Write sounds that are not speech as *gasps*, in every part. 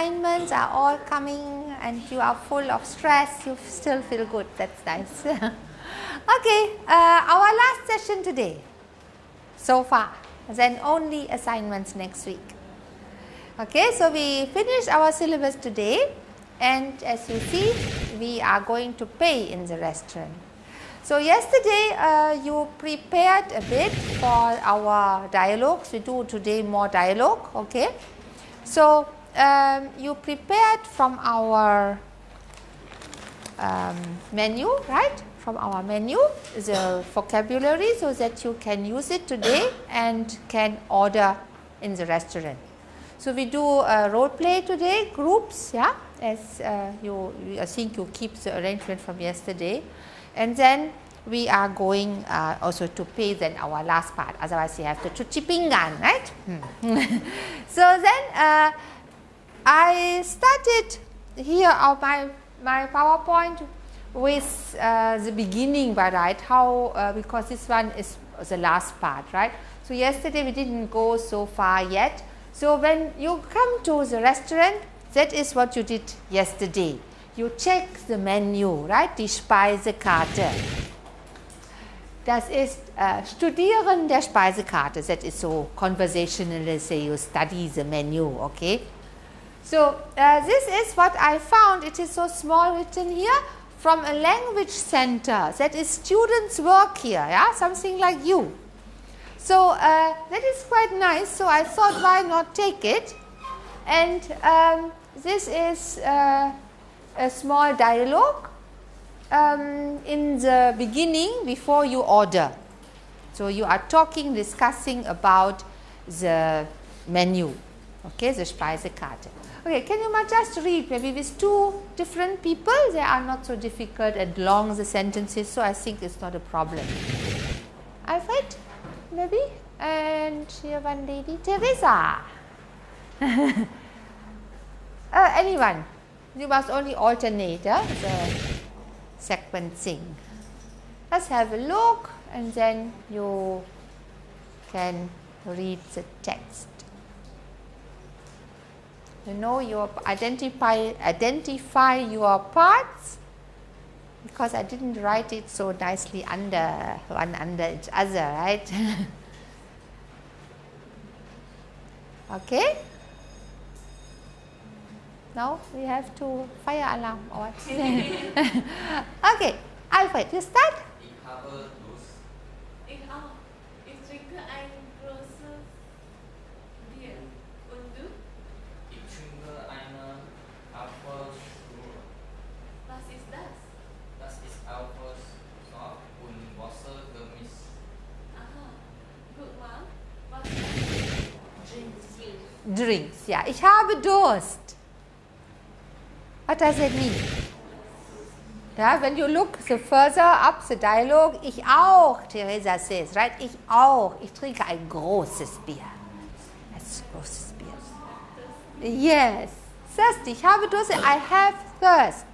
assignments are all coming and you are full of stress, you still feel good. That's nice. *laughs* okay, uh, our last session today so far, then only assignments next week. Okay, so we finished our syllabus today and as you see, we are going to pay in the restaurant. So, yesterday uh, you prepared a bit for our dialogues, we do today more dialogue. Okay. So, um, you prepared from our um, menu, right? From our menu the vocabulary so that you can use it today and can order in the restaurant. So, we do a role play today, groups, yeah, as uh, you, I think you keep the arrangement from yesterday and then we are going uh, also to pay then our last part otherwise you have to cuci pinggan right. Hmm. *laughs* so, then uh, I started here of my, my PowerPoint with uh, the beginning by right how uh, because this one is the last part right. So, yesterday we did not go so far yet. So, when you come to the restaurant that is what you did yesterday. You check the menu, right, die Speisekarte. Das ist uh, Studieren der Speisekarte. That is so conversationally say you study the menu, okay. So, uh, this is what I found. It is so small written here from a language center that is students work here, yeah, something like you. So, uh, that is quite nice. So, I thought why not take it and um, this is uh, a small dialogue um, in the beginning before you order. So, you are talking discussing about the menu, okay, the Speisekarte. Okay, can you just read maybe with two different people, they are not so difficult and long the sentences, so I think it's not a problem. Alfred, maybe, and here one lady, Teresa. *laughs* Uh, anyone, you must only alternate uh, the sequencing. Let's have a look and then you can read the text. You know you identify, identify your parts because I did not write it so nicely under one under each other, right? *laughs* okay. Now we have to fire alarm or *laughs* okay, Alfred, you start. Drinks. Ja. Ich habe Durst. What does it mean? Yeah, when you look the further up the dialogue, ich auch, Teresa says, right? Ich auch. Ich trinke ein großes Bier. Ein großes Bier. Yes. Thirsty. Ich habe Durst. I have thirst.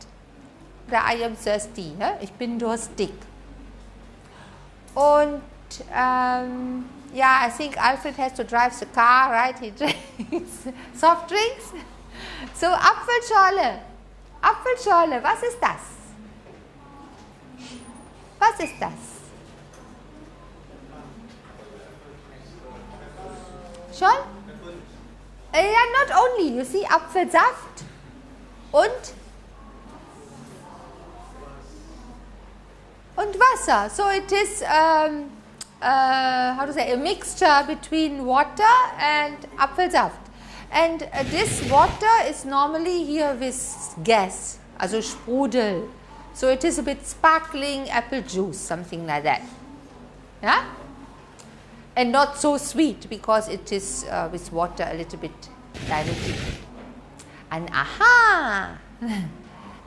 Oder I am thirsty. Ne? Ich bin durstig. Und ähm, yeah, I think Alfred has to drive the car, right? He *laughs* drinks soft drinks. So, Apfelschorle. Apfelschorle, was ist das? Was ist das? Schon? Ja, uh, not only, you see, Apfelsaft und und Wasser. So it is um, uh, how to say a mixture between water and Apfelsaft. And uh, this water is normally here with gas, also Sprudel. So it is a bit sparkling apple juice, something like that. Yeah? And not so sweet because it is uh, with water a little bit diluted. And aha! *laughs*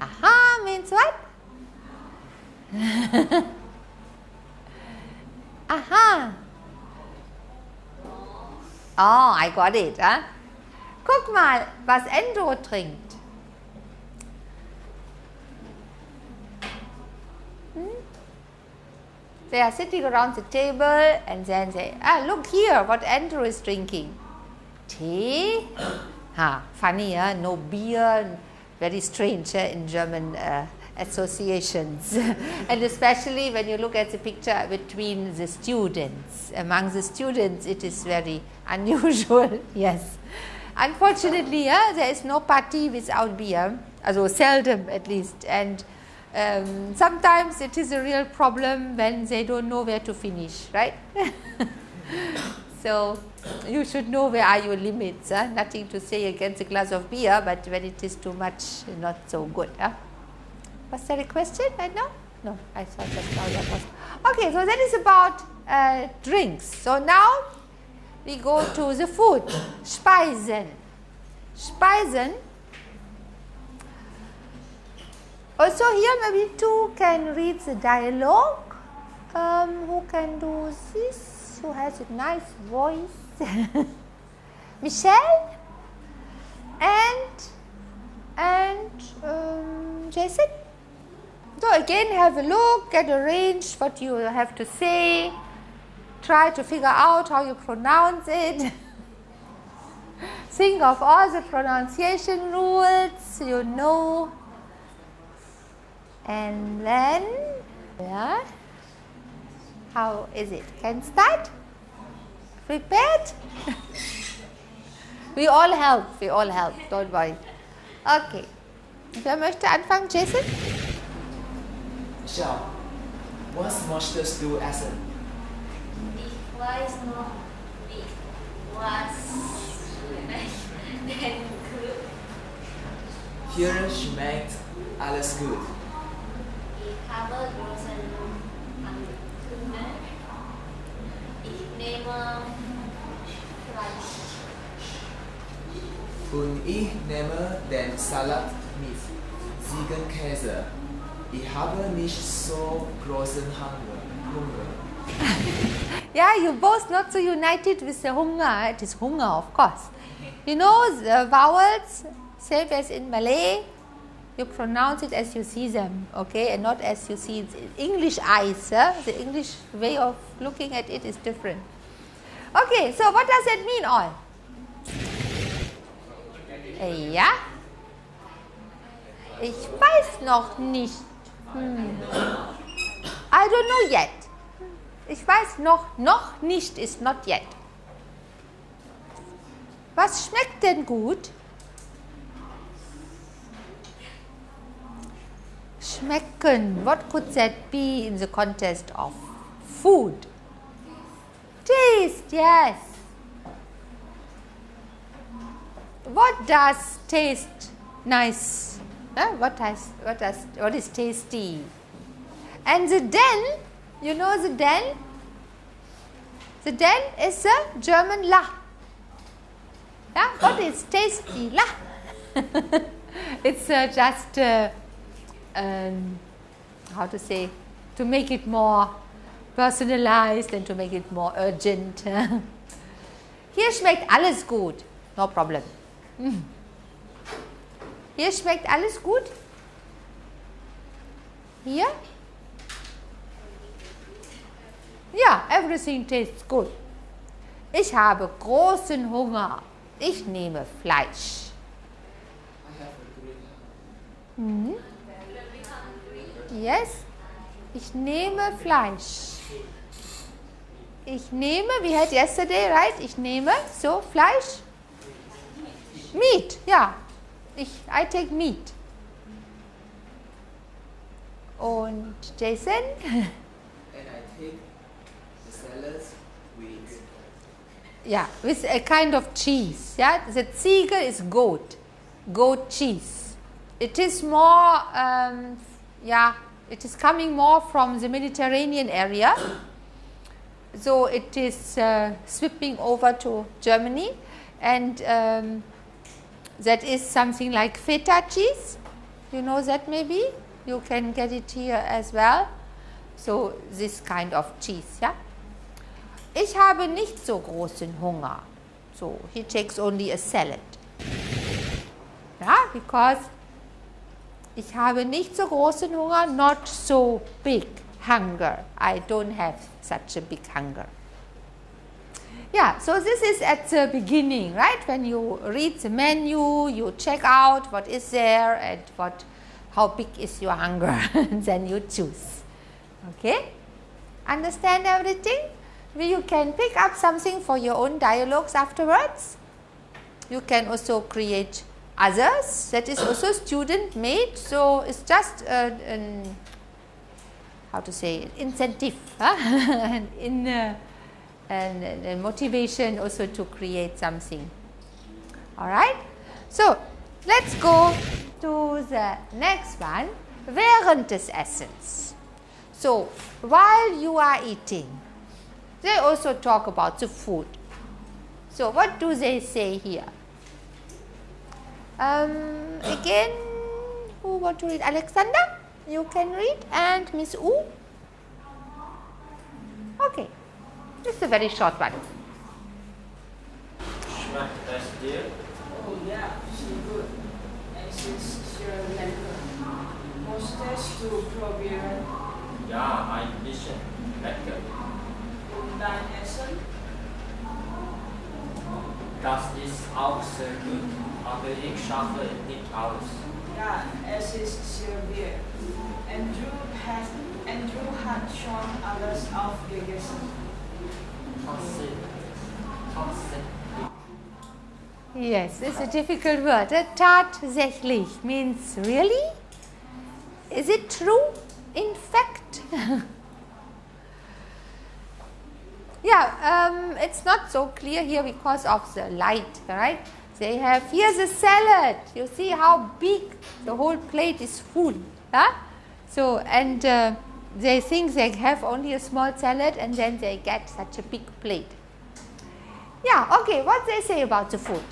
aha means what? *laughs* aha! Oh, I got it. Huh? Guck mal, was Endo trinkt. Hmm? They are sitting around the table and then say, ah, look here what Andrew is drinking. Tea? Ha, funny, huh? no beer, very strange uh, in German uh, associations. *laughs* and especially when you look at the picture between the students. Among the students, it is very unusual, *laughs* yes. Unfortunately, yeah, there is no party without beer, also seldom at least. And um, sometimes it is a real problem when they don't know where to finish, right? *laughs* so you should know where are your limits. Huh? Nothing to say against a glass of beer, but when it is too much, not so good. Huh? Was there a question right now? No, I thought just now that was. Okay, so that is about uh, drinks. So now we go to the food. Speisen. Speisen. Also here maybe two can read the dialogue. Um, who can do this? Who has a nice voice? *laughs* Michelle and and um, Jason. So again, have a look, get range what you have to say. Try to figure out how you pronounce it. *laughs* Think of all the pronunciation rules you know. And then, yeah, how is it? Can start? Prepared? *laughs* we all help, we all help, don't worry. Okay. Wer möchte anfangen, Jason? Michelle, what's möchtest du essen? Ich weiß noch nicht, was schmeckt denn gut. Hier schmeckt alles gut. Ich habe großen Hunger. Ich nehme Fleisch. Und ich nehme den Salat mit Ziegenkäse. Ich habe nicht so großen Hunger. *laughs* Yeah, you both not so united with the hunger. It is hunger, of course. You know the vowels, same as in Malay, you pronounce it as you see them, okay, and not as you see it English eyes. huh? The English way of looking at it is different. Okay, so what does that mean, all? Ja? Ich weiß noch nicht. Hm. I don't know yet. Ich weiß noch, noch nicht ist not yet. Was schmeckt denn gut? Schmecken. What could that be in the context of food? Taste, yes. What does taste nice? Huh? What does what does what is tasty? And the den, you know the den? The den is a German la. Yeah, what is tasty la? *laughs* it's uh, just uh, um, how to say to make it more personalized and to make it more urgent. *laughs* Hier schmeckt alles gut, no problem. Mm. Hier schmeckt alles gut. Hier? Ja, everything tastes good. Ich habe großen Hunger. Ich nehme Fleisch. Mhm. Yes. Ich nehme Fleisch. Ich nehme, we had yesterday, right? Ich nehme, so, Fleisch. Meat, ja. Ich, I take meat. Und Jason? *laughs* And I take the with Yeah, with a kind of cheese. Yeah, the Ziegel is goat, goat cheese. It is more, um, yeah, it is coming more from the Mediterranean area. So it is uh, sweeping over to Germany, and um, that is something like feta cheese. You know that maybe you can get it here as well. So this kind of cheese, yeah. Ich habe nicht so großen Hunger. So he takes only a salad. Ja, because ich habe nicht so großen Hunger, not so big hunger. I don't have such a big hunger. Yeah, so this is at the beginning, right? When you read the menu, you check out what is there and what, how big is your hunger, *laughs* and then you choose. Okay? Understand everything? You can pick up something for your own dialogues afterwards. You can also create others that is also student made. So, it is just uh, an, how to say incentive huh? *laughs* in uh, and, and motivation also to create something. All right. So, let us go to the next one während des Essens. So, while you are eating, they also talk about the food. So, what do they say here? Um, again, who want to read? Alexander, you can read and Miss U. Okay. This is a very short one. Schmeckt das dir? Oh yeah, she good. And she's sure lecker. Musstest du probieren Ja, ein bisschen lecker. und dein Essen? Das ist auch sehr gut, aber ich schaffe nicht alles. Ja, es ist serviert. Andrew hat, Andrew hat schon alles aufgegessen. Yes, it's a difficult word. Tatsächlich means really? Is it true? In fact? *laughs* yeah, um, it's not so clear here because of the light, right? They have here's a salad. You see how big the whole plate is full. Huh? So, and uh, they think they have only a small salad and then they get such a big plate. Yeah, okay, what they say about the food?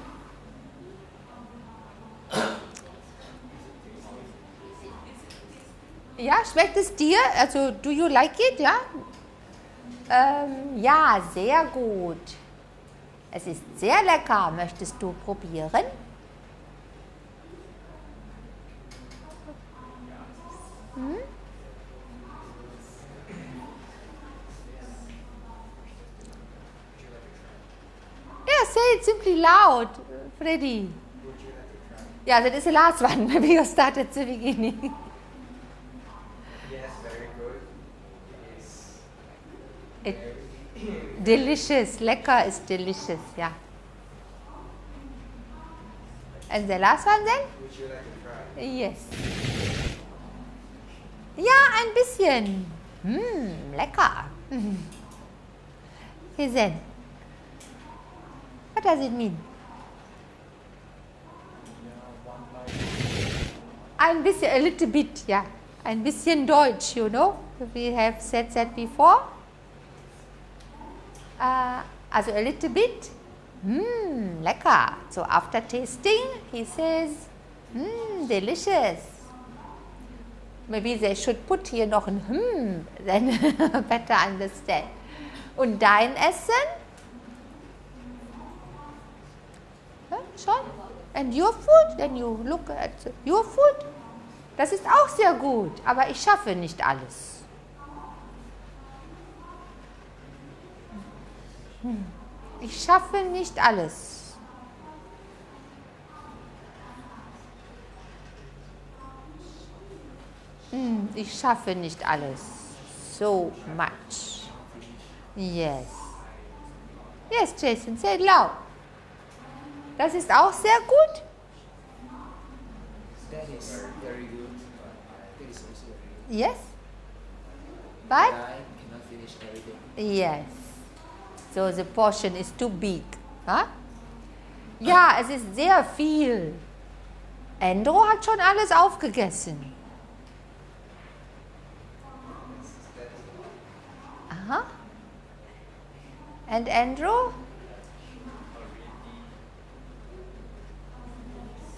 Ja, schmeckt es dir? Also, do you like it? Ja? Ähm, ja, sehr gut. Es ist sehr lecker. Möchtest du probieren? Yeah, say it simply loud, Freddy. Yeah, that is the last one. *laughs* Maybe you start at the beginning. Yes, very good. It's It, delicious. Lecker is delicious. Yeah. And the last one then? would you like to try? Yes. Ja, ein bisschen. Hm, lecker. Okay, then. *laughs* What does it mean? Bisschen, a little bit, ja. Ein bisschen Deutsch, you know. We have said that before. Uh, also a little bit. Mmm, lecker. So after tasting, he says, mmm, delicious. Maybe they should put here noch ein hmm, *laughs* then better understand. Und dein Essen? And your food? Then you look at your food. Das ist auch sehr gut, aber ich schaffe nicht alles. Hm. Ich schaffe nicht alles. Hm, Ich schaffe nicht alles. So much. Yes. Yes, Jason, say it loud. Das ist auch sehr gut. That is very good. That is also very good. Yes. But I cannot finish everything. Yes. So the portion is too big. Huh? Ja, es ist sehr viel. Endro hat schon alles aufgegessen. Aha. And Andrew?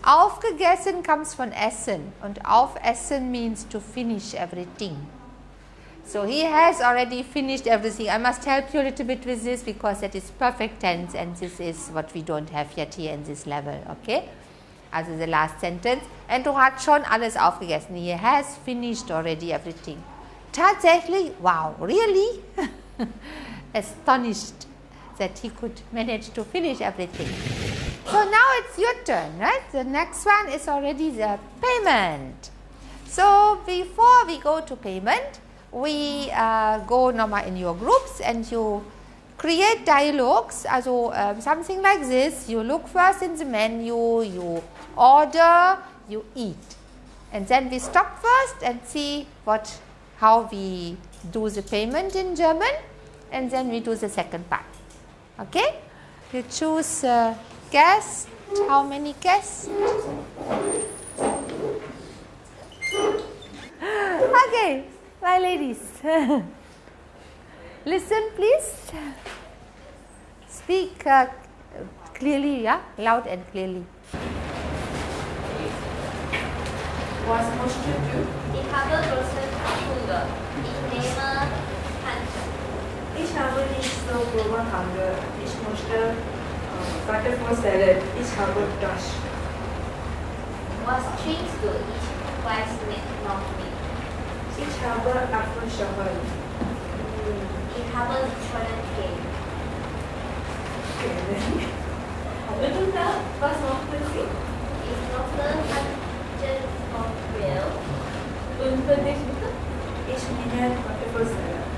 Aufgegessen comes from essen and aufessen means to finish everything. So he has already finished everything. I must help you a little bit with this because that is perfect tense and this is what we don't have yet here in this level. Okay? Also the last sentence. And du hat schon alles aufgegessen. He has finished already everything. Tatsächlich, wow, really? *laughs* Astonished. that he could manage to finish everything. So now it's your turn, right? The next one is already the payment. So before we go to payment, we uh, go normal in your groups and you create dialogues. Also um, something like this, you look first in the menu, you order, you eat. And then we stop first and see what, how we do the payment in German and then we do the second part. Okay? You choose uh, guest, how many guests? *gasps* okay, my ladies. *laughs* Listen please. Speak uh, clearly, yeah, loud and clearly. Was möchtest du? Ich habe großen Hunger. Ich nehme Handschuhe. Ich habe nicht so großen Hunger. Ich möchte äh, Butterfly Salad. Ich habe das. Was trinkst du? Ich weiß nicht noch nicht. Ich habe Apfelschorle. Ich habe Schokolade. Und da, was möchten Sie? Ich möchte Handschuhe von Grill. Und für dich bitte? Ich Butterfly Salad.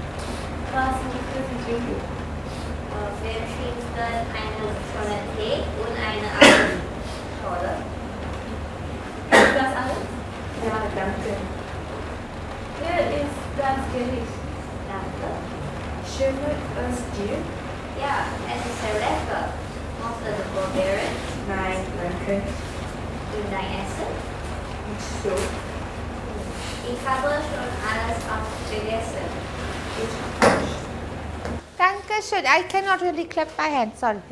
Was möchten Sie trinken? Trinkt eine Schokolade und eine Apfelschorle? Ist das alles? Ja, danke. Hier ist das Gericht. Danke. Schmeckt es dir? Ja, es ist sehr lecker. Möchtest du probieren? Nein, danke. Und dein Essen? So. Ich habe schon alles aufgegessen. Ich Dankeschön. I cannot really clap my hands, sorry. *laughs*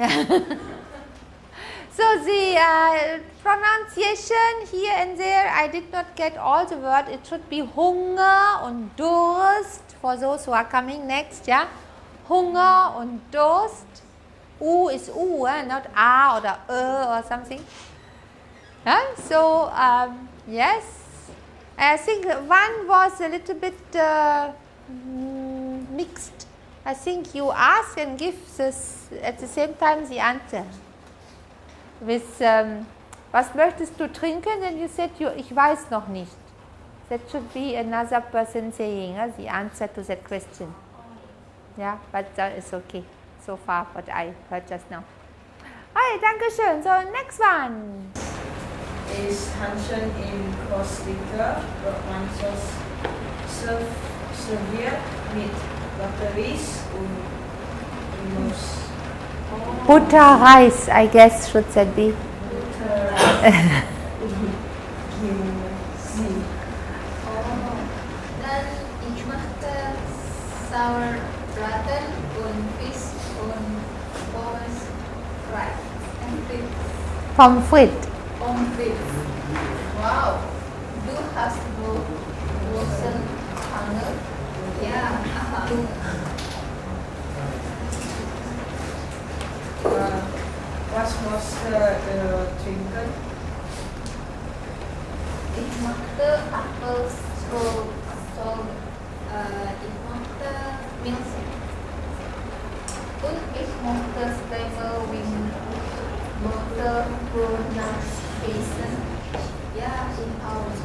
so the uh, pronunciation here and there, I did not get all the word. It should be Hunger und Durst for those who are coming next, yeah. Hunger und Durst. U is U, eh? not A or E or something. So um, yes, I think one was a little bit uh, mm, mixed. I think you ask and give this at the same time the answer. With um, was möchtest du trinken? And you said you, ich weiß noch nicht. That should be another person saying uh, the answer to that question. Yeah, but that is okay so far what I heard just now. Hi, Dankeschön. So next one. Is Hanschen in Costa Romansos serv serviert mit Batteries und Genuss. Butter rice, I guess should that be. Butter und Gemüse. Dann ich möchte Sauerbraten und Fisch und Pommes fry. Und Fisch. Pommes frites. Pommes frites. Wow, du hast wohl großen Hunger. Ja, aha. Äh, was äh, trinken? Ich möchte Apfelstrudel. Ich möchte Milch. Und ich Stable Wing. Möchte Pronunciation. Ja, ich auch.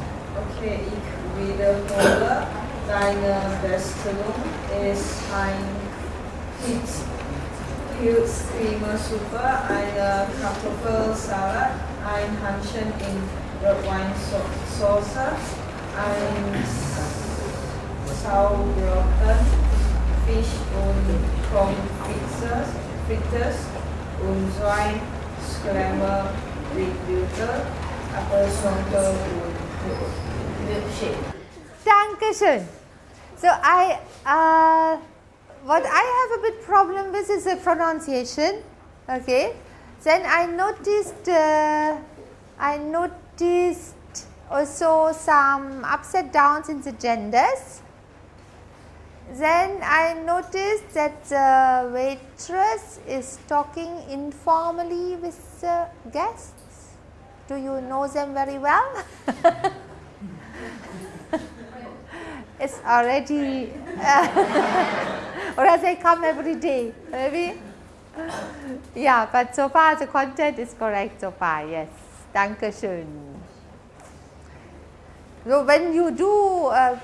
Okay, ich wiederhole. Deine uh, Bestellung ist ein Pizza. Pilzcremesuppe, eine Kartoffelsalat, ein Hanschen in Rotweinsauce, ein Sauerbraten, Fisch und Pommes frites und zwei Scramble with Butter, Apfelschorle und Milkshake. Dankeschön. So I, uh, what I have a bit problem with is the pronunciation. Okay. Then I noticed, uh, I noticed also some upside downs in the genders. Then I noticed that the waitress is talking informally with the guests. Do you know them very well? *laughs* it's already, *laughs* or as they come every day, maybe. yeah, but so far the content is correct so far, yes. Danke schön. So when you do uh,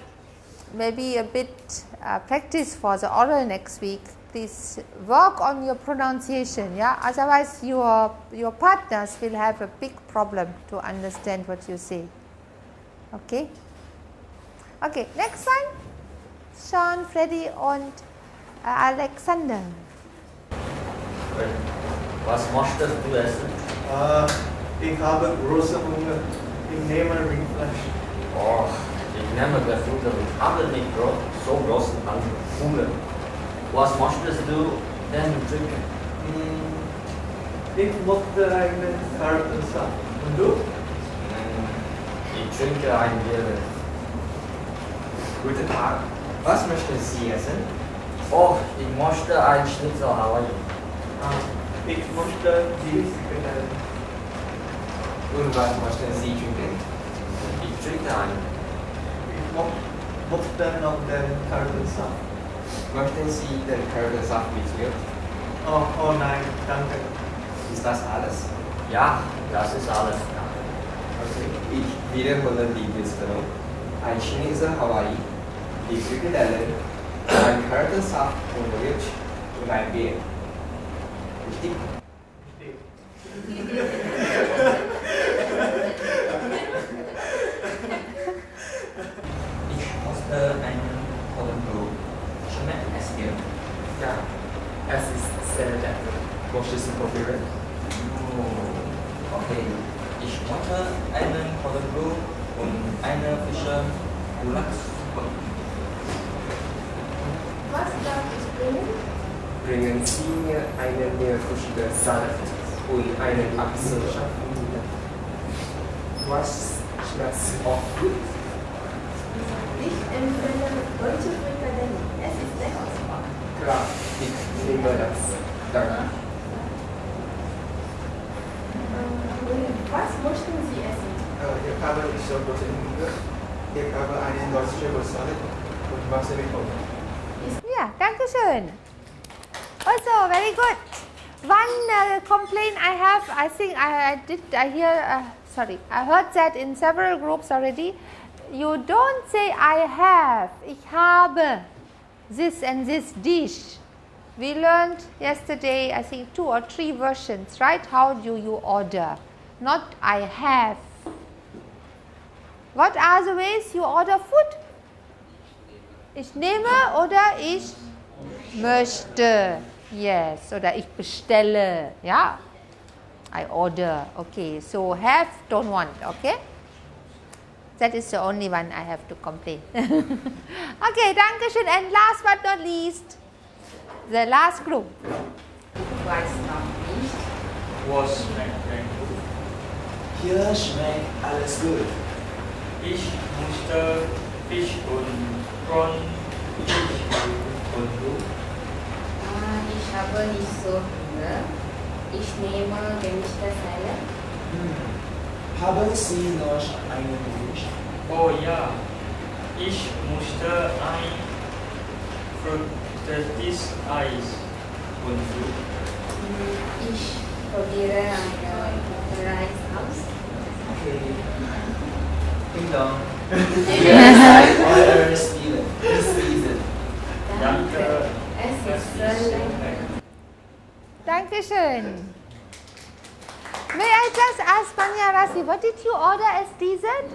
maybe a bit uh, practice for the oral next week, please work on your pronunciation, yeah. Otherwise, your your partners will have a big problem to understand what you say. Okay. Okay. Next one, Sean, Freddy, und äh, uh, Alexander. Was möchtest du essen? Äh, ich habe große Hunger. Ich nehme Rindfleisch. Oh, ich nehme Gefühle. Ich habe nicht gro so großen Hunger. Was möchtest du denn trinken? Hm, ich mochte einen Karottensaft. Und du? Hm, Ich trinke ein Bier. Guten Tag. Was möchten Sie essen? Oh, ich möchte ein Schnitzel Hawaii. Ah, ich mochte die Frikadellen. Und was möchten Sie trinken? Ich trinke ein. Ich mochte noch den Karottensaft. Möchten Sie den Karottensaft mit Milch? Oh, oh nein, danke. Ist das alles? Ja, das ist alles. Okay. Ich wiederhole die Bestellung. Ein Schnitzel Hawaii, die Frikadellen, ein Karottensaft und Milch und ein Bier. Richtig? Ich möchte einen Pollenblumen. Schmeckt es dir? Ja. Es ist sehr lecker. Möchtest du probieren? Oh, okay. Ich möchte einen Pollenblumen und eine Fische Gulaschsuppe. Bringen Sie mir einen meerfrüchte Salat und einen Apfelsaft. Was schmeckt auch gut? Ich empfehle deutsche Frikadellen. Es ist lecker. Klar, ich nehme das. Danke. Was möchten Sie essen? Äh, ich habe nicht so große Hunger. Ich habe eine deutsche Salat und Wasser bekommen. Yeah, danke schön. Also, very good. One uh, complaint I have, I think I, I did, I hear, uh, sorry, I heard that in several groups already. You don't say I have, ich habe this and this dish. We learned yesterday, I think two or three versions, right? How do you order? Not I have. What are the ways you order food? Ich nehme oder ich möchte. Yes, oder ich bestelle. Ja. I order. Okay, so have, don't want. Okay. That is the only one I have to complain. *laughs* okay, danke schön. And last but not least, the last group. Weiß noch nicht. Was schmeckt denn gut? Hier schmeckt alles gut. Ich musste Fisch und Prawn Fisch und du? Ich habe nicht so Hunger. Ich nehme gemischte Salat. Hm. Haben Sie noch einen Wunsch? Oh ja, ich musste ein fruchtiertes Eis und du? Hm, Ich probiere eine Reis aus. Okay. Ding dong. Yes, I order Steven. This season. Danke. Dankeschön. May I just ask Manya Rasi, what did you order as dessert?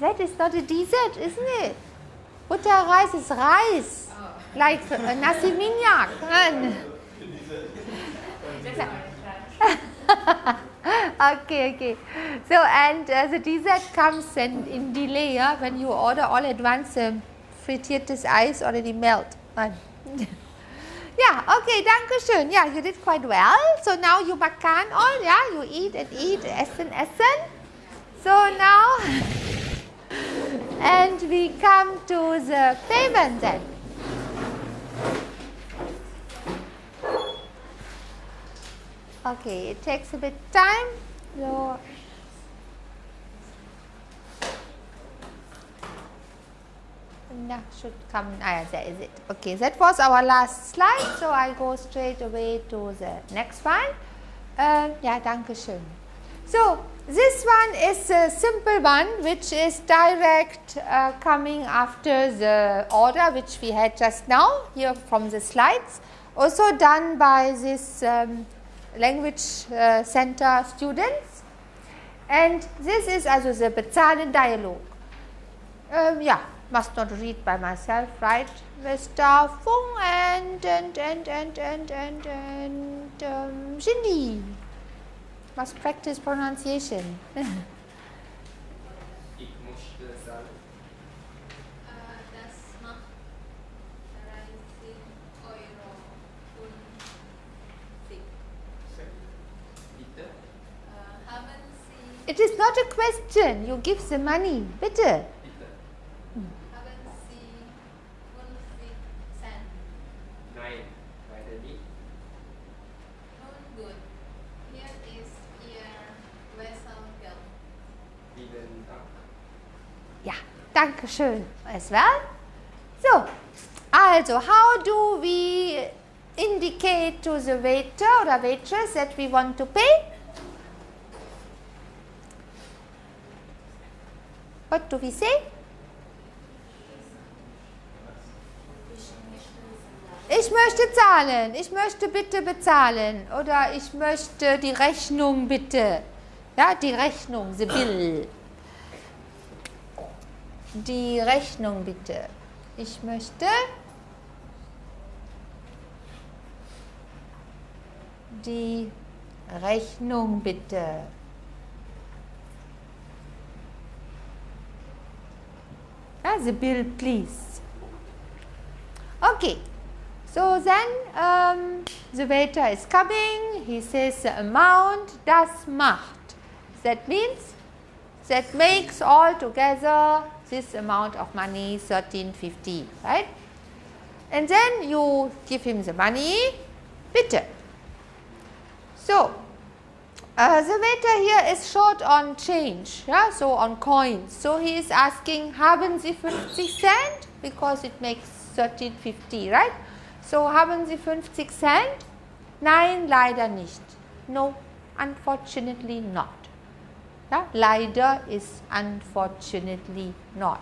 That is not a dessert, isn't it? Butter rice is rice, like uh, nasi minyak. *laughs* okay, okay. So, and uh, the dessert comes and in delay, yeah, when you order all at once, um, frittiertes Eis already melt. *laughs* Yeah, okay, danke schön. Yeah, you did quite well. So now you makan all, yeah, you eat and eat, essen, essen. So now, *laughs* and we come to the payment then. Okay, it takes a bit time. So yeah, should come. Ah, yeah, there is it. Okay, that was our last slide. So I go straight away to the next one. Uh, yeah, danke schön. So this one is a simple one which is direct uh, coming after the order which we had just now here from the slides. Also done by this um, language uh, center students. And this is also the Bezahlen dialogue. Um, yeah, must not read by myself, right? Mr. Fung and and and and and and and um, must practice pronunciation. *laughs* Ich möchte sagen, Das macht 30 Euro und bitte, Haben Sie, it is not a question. You give the money, bitte. bitte. haben Sie 50 Cent? Nein, leider nicht. Nun gut, hier ist Ihr Wesselgeld. Vielen Dank. Ja, danke schön as well. So, also how do we indicate to the waiter or waitress that we want to pay? What do we say? Ich möchte zahlen, ich möchte bitte bezahlen oder ich möchte die Rechnung bitte. Ja, die Rechnung, bill. Die Rechnung bitte. Ich möchte die Rechnung bitte. The bill please. Okay. So then um, the waiter is coming, he says the amount, das macht. That means that makes all together this amount of money 1350, right? And then you give him the money, bitte. So, uh, the waiter here is short on change, yeah, so on coins. So he is asking, haben Sie 50 Cent? Because it makes 1350, right? So, haben Sie 50 Cent? Nein, leider nicht. No, unfortunately not. Ja, leider is unfortunately not.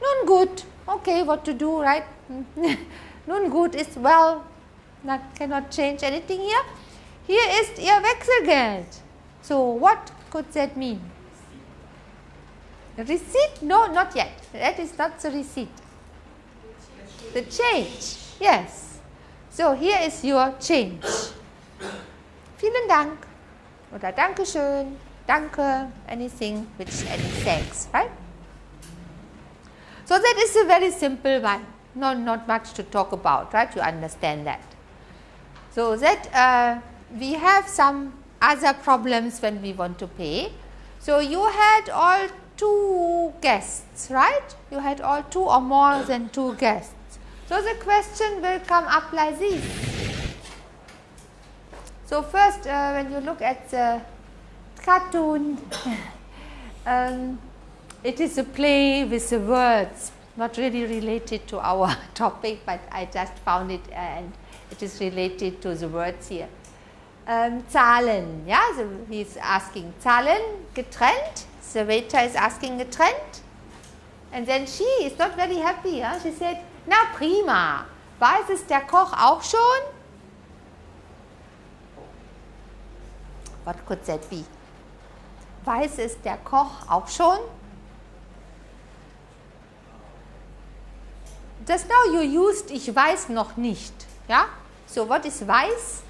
Nun gut, okay, what to do, right? *laughs* Nun gut is well, not, cannot change anything here. Hier ist Ihr Wechselgeld. So, what could that mean? Receipt? No, not yet. That is not the receipt. The change, yes. So, here is your change. Vielen Dank oder Dankeschön, Danke, anything which any thanks, right? So, that is a very simple one, not, not much to talk about, right? You understand that. So, that uh, we have some other problems when we want to pay. So, you had all two guests, right? You had all two or more than two guests. So, the question will come up like this. So, first uh, when you look at the cartoon, *coughs* um, it is a play with the words, not really related to our *laughs* topic, but I just found it and it is related to the words here. Um, Zahlen, yeah, so he is asking Zahlen getrennt, waiter is asking getrennt, and then she is not very happy. Yeah? She said, na prima, weiß es der Koch auch schon? What could that be? Weiß es der Koch auch schon? Just now you used ich weiß noch nicht. Ja? So what is weiß?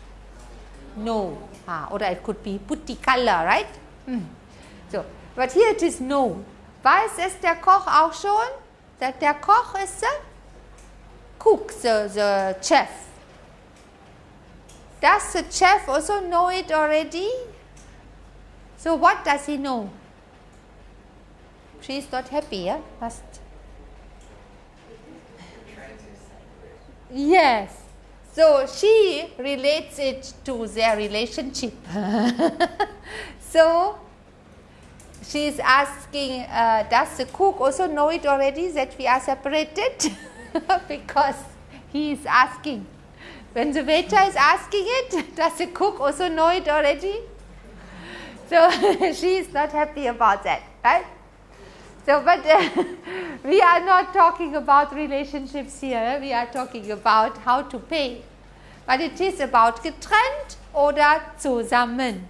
No. Ah, oder it could be put the color, right? Hmm. So, but here it is no. Weiß es der Koch auch schon? That der Koch is the cook, the, the chef. Does the chef also know it already? So what does he know? She is not happy, yeah? Must. Yes. So she relates it to their relationship. *laughs* so she is asking, uh, does the cook also know it already that we are separated? *laughs* because he is asking. When the waiter is asking it, *laughs* does the cook also know it already? So she is not happy about that, right? So, but uh, we are not talking about relationships here, we are talking about how to pay. But it is about getrennt oder zusammen.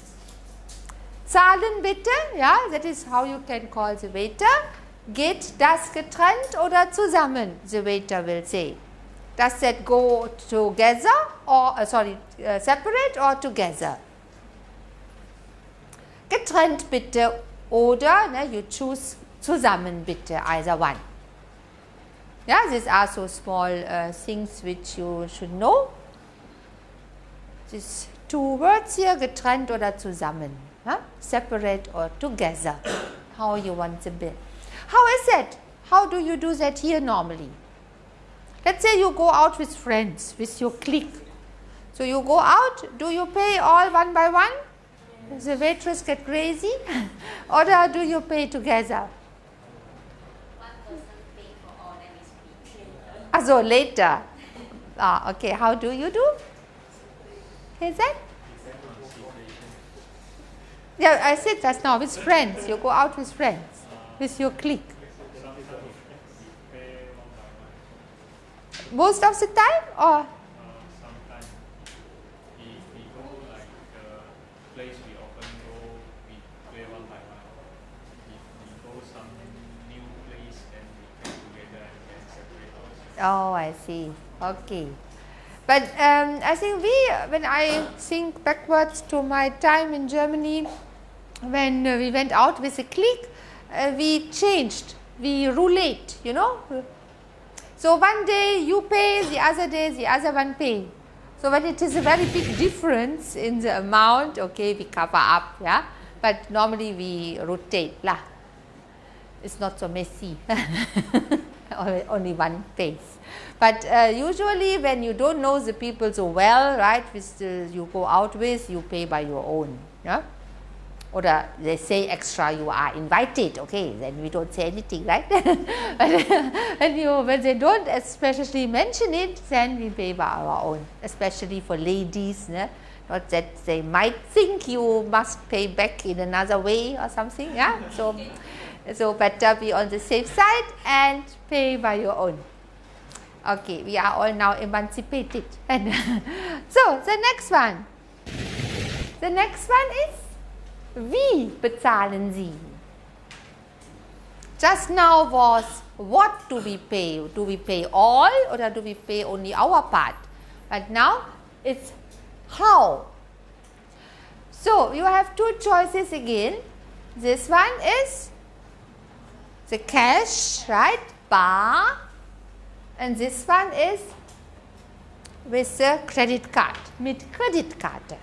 Zahlen bitte, ja, that is how you can call the waiter. Geht das getrennt oder zusammen? The waiter will say. Does that go together or uh, sorry, uh, separate or together? Getrennt bitte oder ne, you choose zusammen bitte, either one. Yeah, these are so small uh, things which you should know. These two words here, getrennt oder zusammen. Huh? Separate or together. *coughs* How you want to be. How is that? How do you do that here normally? Let's say you go out with friends, with your clique. So you go out, do you pay all one by one? Does the waitress get crazy? *laughs* or do you pay together? One person pay for all, then. Ah, so later. Ah, okay. How do you do? Is that? Yeah, I said just now with friends. You go out with friends, with your clique. Most of the time, or sometimes if like the place we often go, we play one by one. If we go some new place, then we play together and then separate ourselves. Oh, I see. Okay. But um, I think we, when I think backwards to my time in Germany, when we went out with a clique, uh, we changed, we roulette, you know. So one day you pay, the other day the other one pay. So when it is a very big difference in the amount, okay, we cover up, yeah. But normally we rotate lah. It's not so messy. *laughs* *laughs* Only- one face. But uh, usually when you don't know the people so well, right, with the, you go out with, you pay by your own, yeah. Or they say extra, you are invited, okay, then we don't say anything, right? *laughs* *laughs* when, you, when they don't especially mention it, then we pay by our own, especially for ladies, né? not that they might think you must pay back in another way or something, yeah. So, so better be on the safe side and pay by your own. Okay, we are all now emancipated. *laughs* So the next one. The next one is wie bezahlen Sie? Just now was what do we pay? Do we pay all or do we pay only our part? But now it's how. So you have two choices again. This one is the cash, right? Bar. And this one is with the credit card, mit Kreditkarte.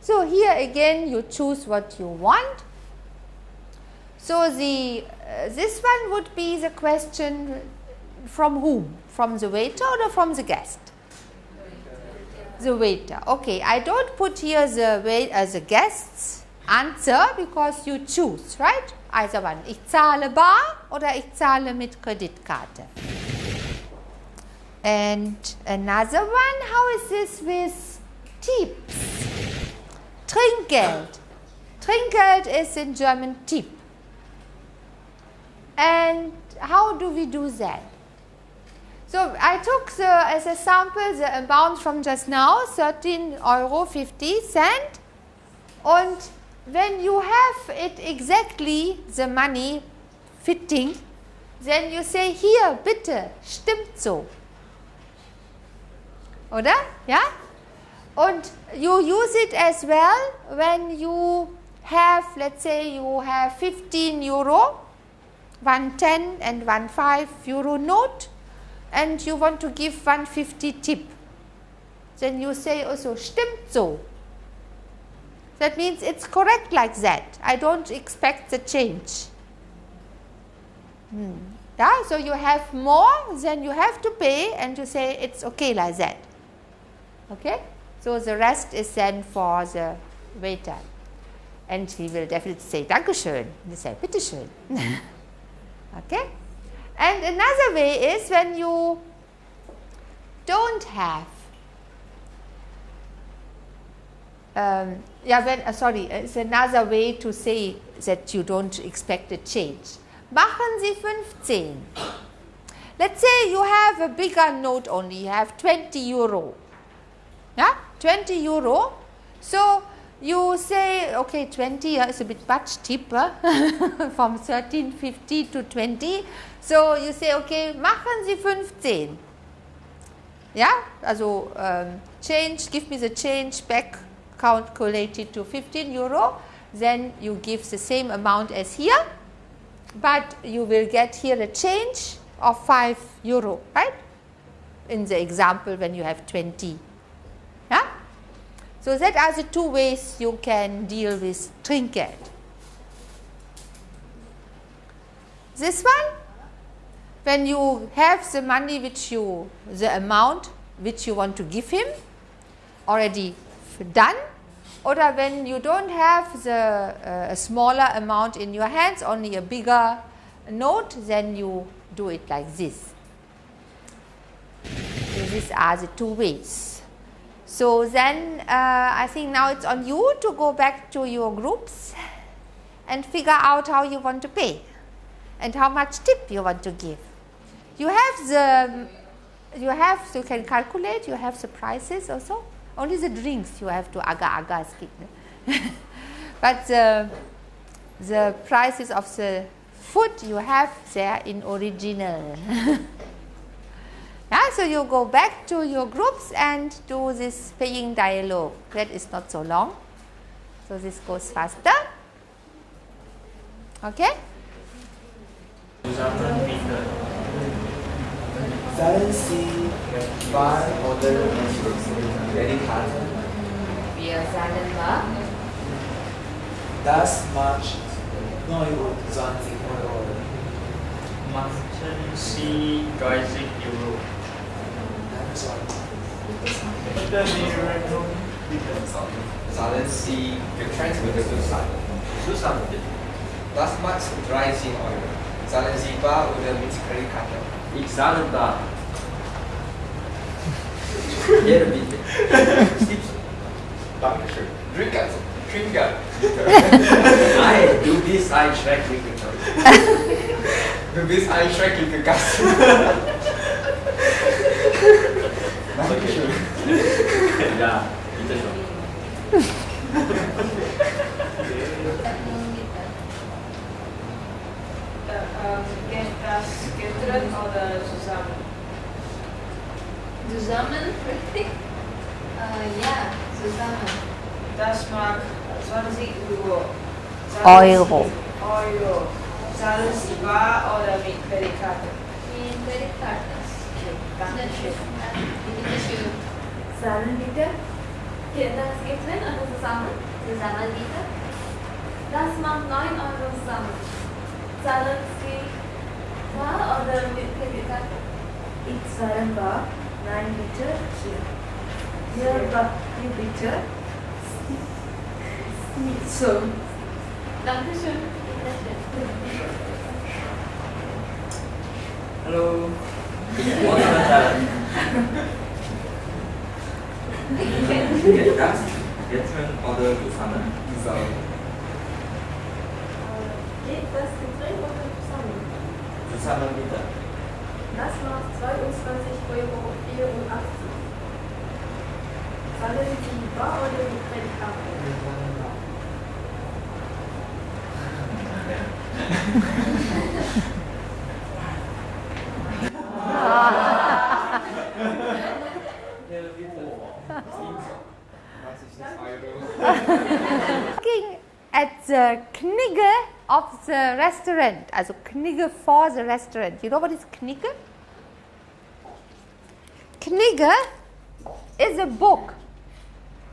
So here again you choose what you want. So the uh, this one would be the question from whom? From the waiter or from the guest? The waiter. Okay, I don't put here the wait as uh, the guest's answer because you choose, right? Either one. Ich zahle bar oder ich zahle mit Kreditkarte. And another one, how is this with tips? Trinkgeld. Trinkgeld is in German tip. And how do we do that? So I took the, as a sample the amount from just now, 13 euro 50 cent. And when you have it exactly the money fitting, then you say hier bitte, stimmt so. Oder? Ja? And you use it as well when you have, let's say you have 15 euro, one 10 and one 5 euro note and you want to give 150 tip. Then you say also stimmt so. That means it's correct like that. I don't expect the change. Hmm. Yeah, so you have more, than you have to pay and you say it's okay like that. Okay? So the rest is then for the waiter. And he will definitely say, Dankeschön. And you say, Bitteschön. *laughs* okay? And another way is when you don't have um, yeah, when, uh, sorry, it's another way to say that you don't expect a change. Machen Sie 15. Let's say you have a bigger note only, you have 20 euro. Yeah, 20 euro. So you say, okay, 20 uh, is a bit much cheaper *laughs* from 1350 to 20. So you say, okay, machen Sie 15. Yeah, also um, change, give me the change back calculated to 15 euro, then you give the same amount as here, but you will get here a change of 5 euro, right? In the example when you have 20. Yeah? So that are the two ways you can deal with Trinkgeld. This one, when you have the money which you, the amount which you want to give him already done or when you don't have the uh, a smaller amount in your hands only a bigger note then you do it like this. These are the two ways. So then uh, I think now it's on you to go back to your groups and figure out how you want to pay and how much tip you want to give. You have the you have you can calculate you have the prices also only the drinks you have to aga aga skip. *laughs* but the, the prices of the food you have there in original. *laughs* yeah, so you go back to your groups and do this paying dialogue. That is not so long. So this goes faster. Okay? Zahlen Sie Wahl oder Kreditkarte? Wir zahlen bar. Das macht 29 Euro. Machen Sie 30 Euro. Getrennt mit der Zusammen. Zusammen bitte. Das macht 30 Euro. Zahlen Sie bar oder mit Kreditkarte? Ich zahle da. *laughs* Jeder bitte. Dankeschön. Drink also. Trinker. Nein, *laughs* du bist ein schrecklicher Mensch. Du bist ein schrecklicher Gast. *laughs* Dankeschön. Ja, getrennt oder zusammen? Zusammen, richtig? Äh, ja, zusammen. Das mag 20 Euro. Euro. Euro. Zahlen Sie bar oder mit Kreditkarte? Die Kreditkarte. Dankeschön. Bitte schön. Zahlen bitte. Geht das getrennt oder zusammen? Zusammen bitte. Das macht 9 Euro zusammen. Zahlen Sie bar oder mit Kreditkarte? Ich zahle bar. Nein, bitte. Hier. Hier, bar. Hier, bitte. Nicht so. Dankeschön. Bitte schön. Hallo. Ich *laughs* wollte mal sagen. Geht das? Getrennt oder zusammen? Zusammen. Geht das getrennt oder zusammen? Zusammen. Das macht 22,84 Euro. Zahlen Sie bar oder mit Kreditkarte? Looking at the Knigge of the restaurant, also Knigge for the restaurant. You know what is Knigge? Knigge is a book.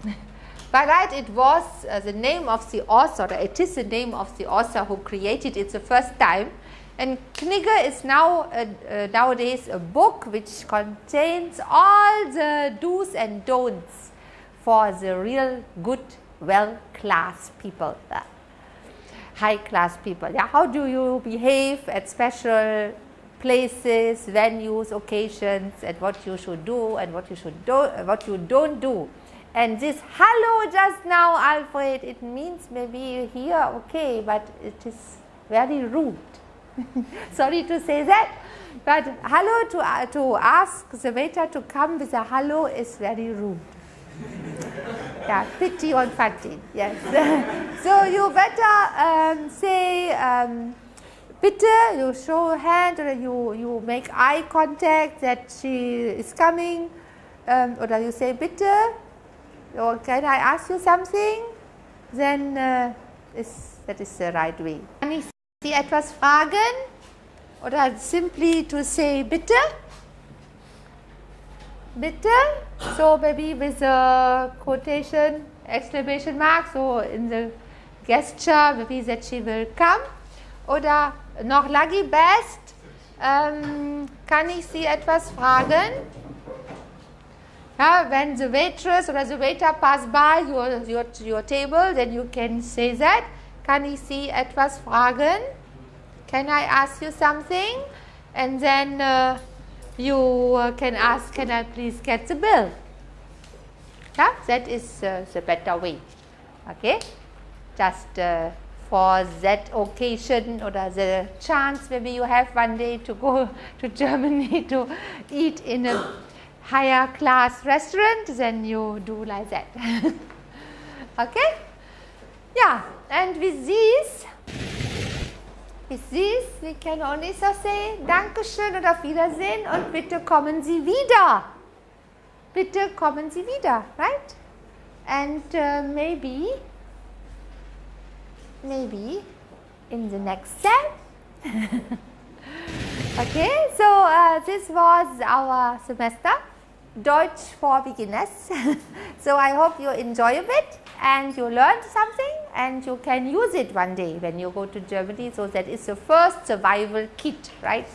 *laughs* By right, it was uh, the name of the author, it is the name of the author who created it the first time. And Knigge is now uh, uh, nowadays a book which contains all the do's and don'ts for the real good, well class people, high class people. Yeah, how do you behave at special places, venues, occasions, and what you should do and what you should do, what you don't do. And this hello just now, Alfred, it means maybe here, okay, but it is very rude. *laughs* Sorry to say that, but hello to, uh, to ask the waiter to come with a hello is very rude. *laughs* yeah, pity on Fatin, yes. *laughs* so you better um, say, um, bitte, you show hand or you, you make eye contact that she is coming, um, or you say bitte, or can I ask you something? Then uh, is, that is the right way. Kann ich Sie etwas fragen? Oder simply to say bitte? Bitte? So maybe with a quotation, exclamation mark, so in the gesture, maybe that she will come. Oder noch Lagi Best, ähm, kann ich Sie etwas fragen? Yeah, when the waitress or the waiter pass by your, your, your table, then you can say that. Kann ich Sie etwas fragen? Can I ask you something? And then uh, you uh, can ask, can I please get the bill? Yeah, that is uh, the better way. Okay, just uh, for that occasion or the chance maybe you have one day to go *laughs* to Germany *laughs* to eat in a higher class restaurant, then you do like that. *laughs* okay? Yeah, and with these, with these, we can only so say Dankeschön oder auf Wiedersehen und bitte kommen Sie wieder. Bitte kommen Sie wieder, right? And uh, maybe, maybe in the next step. *laughs* okay, so uh, this was our semester. Deutsch for beginners. *laughs* so I hope you enjoy a bit and you learned something and you can use it one day when you go to Germany. So that is the first survival kit, right?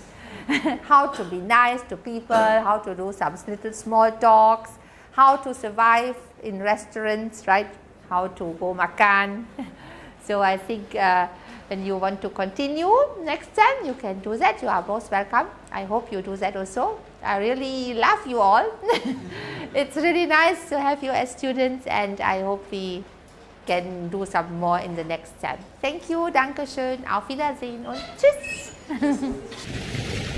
*laughs* how to be nice to people, how to do some little small talks, how to survive in restaurants, right? How to go makan. *laughs* so I think uh, when you want to continue next time, you can do that. You are most welcome. I hope you do that also. I really love you all. *laughs* it's really nice to have you as students and I hope we can do some more in the next time. Thank you, Dankeschön, auf Wiedersehen und Tschüss. *laughs*